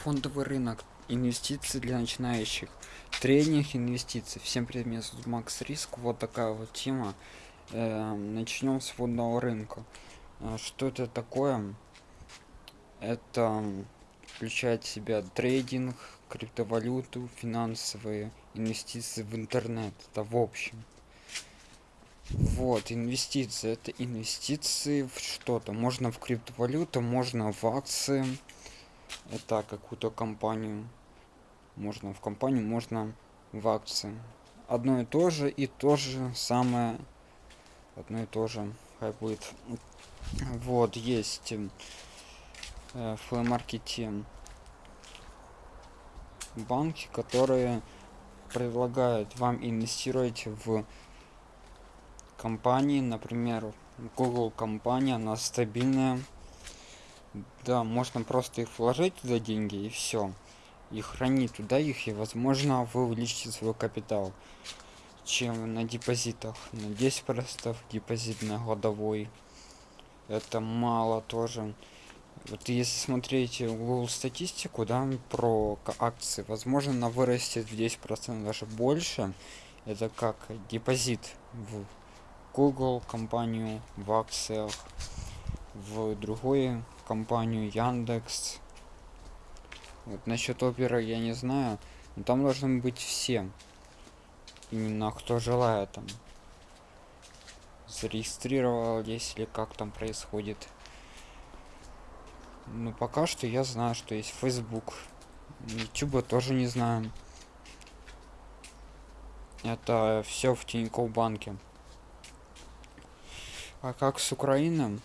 фондовый рынок инвестиции для начинающих трейдинг инвестиций всем привет меня зовут макс риск. Вот такая вот тема. Э, начнем с фондового рынка. Э, что это такое? Это включает в себя трейдинг криптовалюту финансовые инвестиции в интернет. Это в общем. Вот инвестиции это инвестиции в что-то. Можно в криптовалюту можно в акции это какую-то компанию. Можно в компанию можно в акции. Одно и то же и то же самое. Одно и то же. Хай будет. Вот есть э, в маркете банки которые предлагают вам инвестировать в компании. Например google компания она стабильная да можно просто их вложить туда деньги и все и хранить туда их и возможно вы увеличите свой капитал чем на депозитах. На 10 процентов депозит на годовой. Это мало тоже. Вот если смотреть google статистику да про акции возможно она вырастет в 10 процентов даже больше. Это как депозит в google компанию в акциях в другой компанию Яндекс. Вот насчет оперы я не знаю, но там должны быть все. Именно кто желает там. Зарегистрировал, если как там происходит. Ну пока что я знаю, что есть Facebook. YouTube тоже не знаю. Это все в Тинькофф банке. А как с Украиной?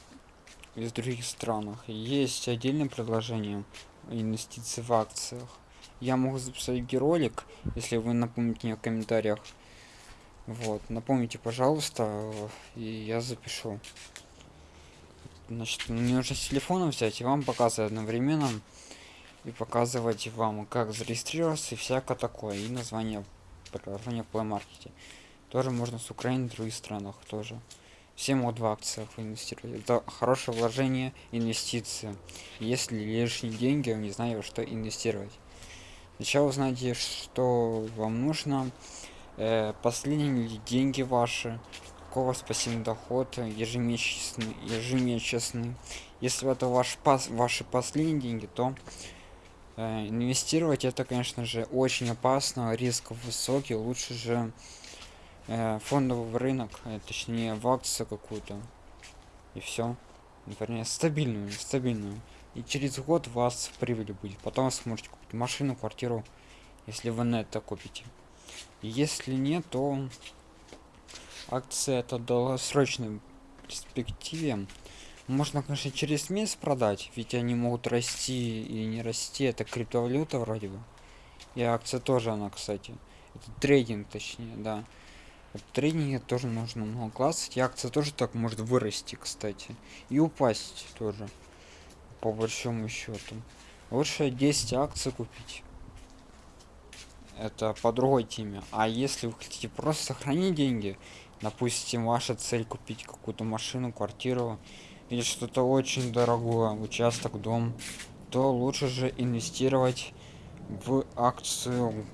Из других странах. Есть отдельное предложение инвестиций в акциях. Я могу записать ролик если вы напомните мне в комментариях. Вот напомните пожалуйста и я запишу. Значит мне нужно с телефона взять и вам показывать одновременно и показывать вам как зарегистрироваться и всякое такое и название приложения в Play Market тоже можно с Украины в других странах тоже все могут в акциях инвестировать. Это хорошее вложение инвестиции. Если лишние деньги не знаю что инвестировать. Сначала узнаете что вам нужно. Э, последние деньги ваши? Какого пассивный доход ежемесячный ежемесячный? Если это ваш пас ваши последние деньги то э, инвестировать это конечно же очень опасно. Риск высокий лучше же э, фондовый рынок э, точнее в акцию какую-то. И все вернее стабильную стабильную и через год у вас прибыль будет. Потом сможете купить машину квартиру если вы на это купите если нет то акция это долгосрочной перспективе. Можно конечно через месяц продать ведь они могут расти и не расти. Это криптовалюта вроде бы. И акция тоже она кстати. Это трейдинг точнее да тренинге тоже нужно много классов и акция тоже так может вырасти кстати. И упасть тоже по большому счету. Лучше 10 акций купить. Это по другой теме. А если вы хотите просто сохранить деньги допустим ваша цель купить какую-то машину квартиру или что-то очень дорогое участок дом то лучше же инвестировать в акцию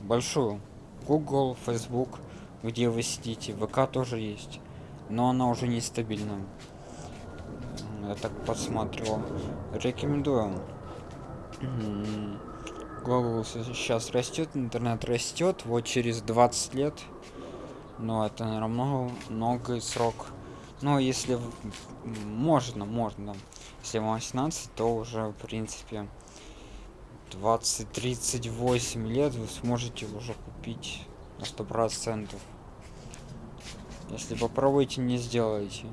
большую. Google facebook где вы сидите. Вк тоже есть но она уже нестабильна. Я так посмотрел рекомендую Google сейчас растет интернет растет. Вот через 20 лет. Но это наверное много много срок. Но если можно можно. Если вам 18 то уже в принципе 20 38 лет вы сможете уже купить на сто процентов если попробуйте не сделаете.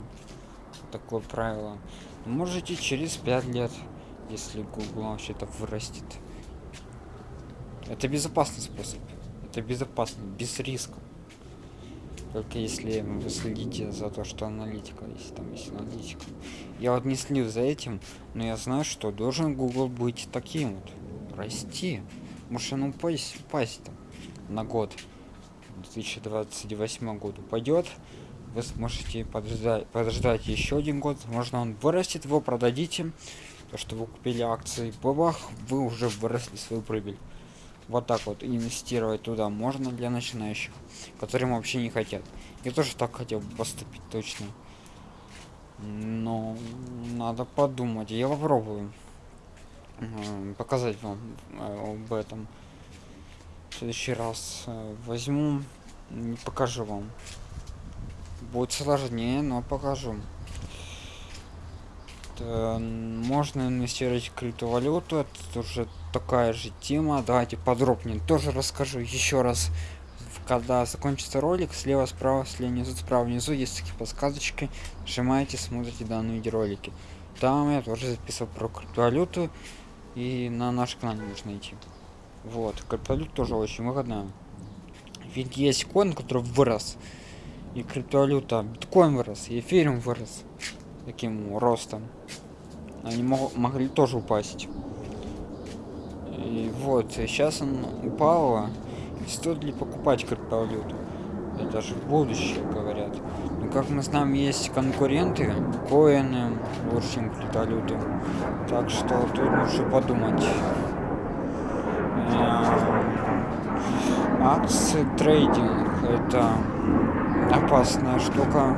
Такое правило. Можете через 5 лет если google вообще-то вырастет. Это безопасный способ. Это безопасно без риска. Только если вы следите за то что аналитика если там есть аналитика. Я вот не слежу за этим но я знаю что должен google быть таким вот расти. Может он упасть, упасть там на год 2028 году пойдет вы сможете подождать подождать еще один год. Можно он вырастет его продадите то что вы купили акции бабах вы уже выросли свою прибыль. Вот так вот инвестировать туда можно для начинающих которым вообще не хотят. Я тоже так хотел поступить точно. Но надо подумать. Я попробую показать вам э, об этом следующий раз э, возьму покажу вам. Будет сложнее но покажу. Это можно инвестировать в криптовалюту это уже такая же тема. Давайте подробнее тоже расскажу еще раз. Когда закончится ролик слева справа слева внизу справа внизу есть такие подсказочки. Нажимаете смотрите данные видеоролики. Там я тоже записывал про криптовалюту и на наш канал можно идти вот криптовалюта тоже очень выгодная ведь есть коин который вырос и криптовалюта биткоин вырос и эфириум вырос таким ростом. Они мог, могли тоже упасть. И вот сейчас он упал стоит ли покупать криптовалюту? Это же будущее говорят. Но как мы знаем есть конкуренты коины лучше чем криптовалюты. Так что тут лучше подумать акции трейдинг это опасная штука.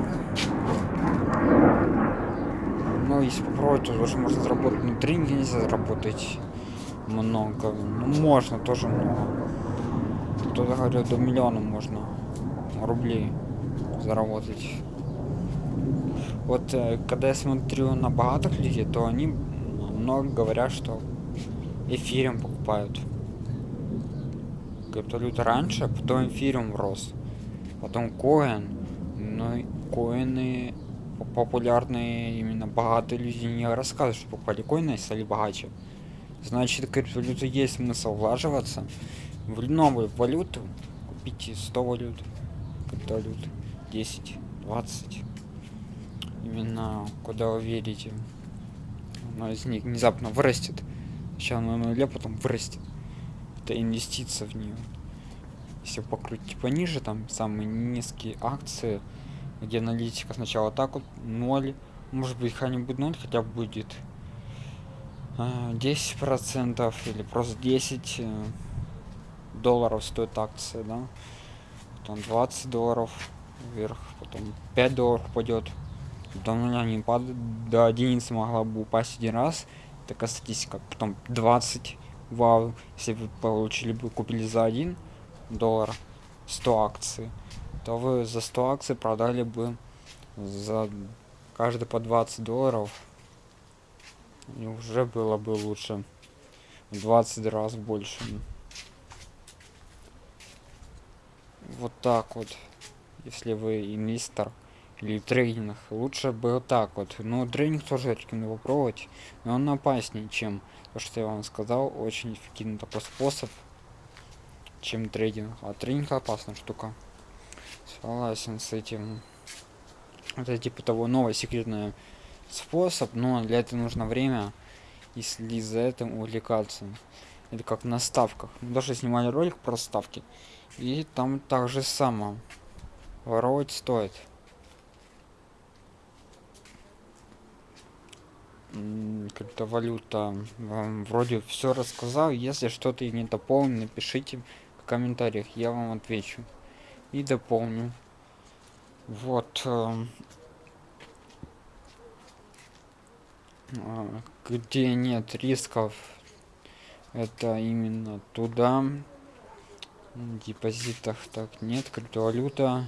Но если попробовать то тоже можно заработать. Но тренинге нельзя заработать много. Ну, можно тоже много кто-то говорит до миллиона можно рублей заработать. Вот э, когда я смотрю на богатых людей то они много говорят что эфирем покупают криптовалюта раньше потом эфирем рос потом коин но коины популярные именно богатые люди не рассказывают что покупали коины и стали богаче. Значит криптовалюта есть смысл влаживаться в новую валюту купите 100 валют. Криптовалют 10 20 именно куда вы верите? Но из них внезапно вырастет. Сейчас на нуле потом вырастет это инвестиция в нее. Если покрутить пониже там самые низкие акции где аналитика сначала так вот 0 может быть хотя-нибудь 0 хотя будет 10 а, процентов или просто 10 э, долларов стоит акция да. Потом 20 долларов вверх потом 5 долларов пойдет до нуля не падает до единицы могла бы упасть один раз. Такая статистика. Потом 20 вау если вы получили бы купили за 1 доллар 100 акций то вы за 100 акций продали бы за каждый по 20 долларов. И уже было бы лучше в 20 раз больше. Вот так вот если вы инвестор или трейдинг лучше было так вот. Но трейдинг тоже рекомендую попробовать но он опаснее чем то что я вам сказал. Очень эффективный такой способ чем трейдинг. А трейдинг опасная штука. Согласен с этим. Это типа того новый секретный способ но для этого нужно время если за этим увлекаться. Это как на ставках. Мы даже снимали ролик про ставки и там также само воровать стоит криптовалюта вам вроде все рассказал. Если что-то не дополню напишите в комментариях я вам отвечу и дополню. Вот э, где нет рисков это именно туда. Депозитах так нет криптовалюта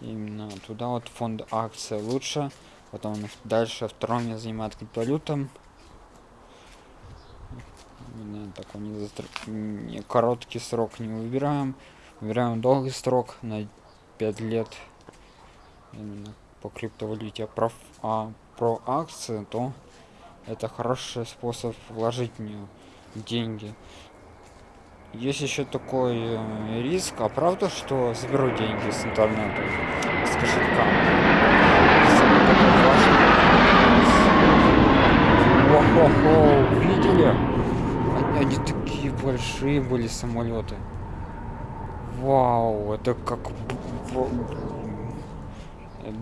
именно туда. Вот фонд акция лучше потом дальше втором я занимает криптовалютам такой не, застр... не короткий срок не выбираем. Выбираем долгий срок на 5 лет. Именно по криптовалюте. А про, а про акции то это хороший способ вложить в нее деньги. Есть еще такой э, риск. А правда что заберу деньги с интернета? С кошелька Охо-хо, видели они, такие большие были самолеты. Вау это как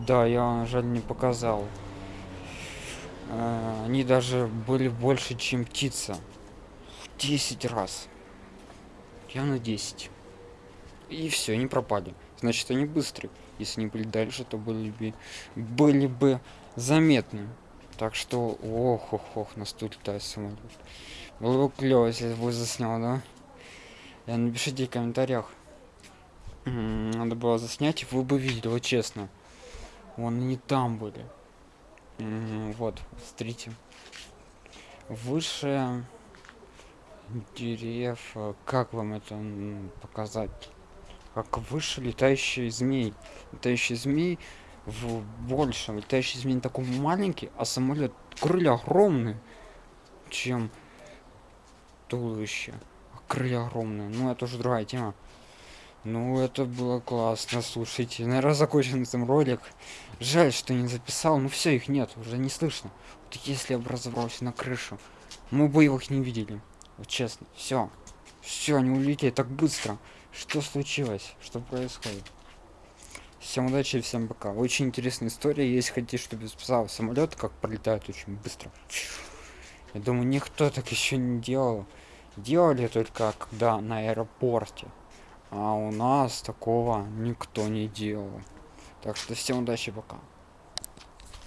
да я жаль не показал. Э, они даже были больше чем птица. В 10 раз. Я на 10 и все они пропали. Значит они быстрые. Если не были дальше то были бы были бы заметны так что ох ох ох нас тут летает самолет было бы клево если бы заснял да? Я напишите в комментариях. Надо было заснять вы бы видели вот честно. Вон не там были. Вот смотрите. Выше дерев как вам это показать? Как выше летающий змей. Летающий змей в большем. Летающий змей такой маленький а самолет крылья огромные чем туловище. Крылья огромные. Ну это уже другая тема. Ну это было классно слушайте. Наверное закончен этом ролик. Жаль что не записал ну все их нет уже не слышно. Вот если я бы разобрался на крышу мы бы их не видели. Вот честно. Все все они улетели так быстро. Что случилось? Что происходит всем удачи и всем пока. Очень интересная история. Если хотите чтобы спасал самолет как пролетает очень быстро. Я думаю никто так еще не делал. Делали только когда на аэропорте. А у нас такого никто не делал. Так что всем удачи пока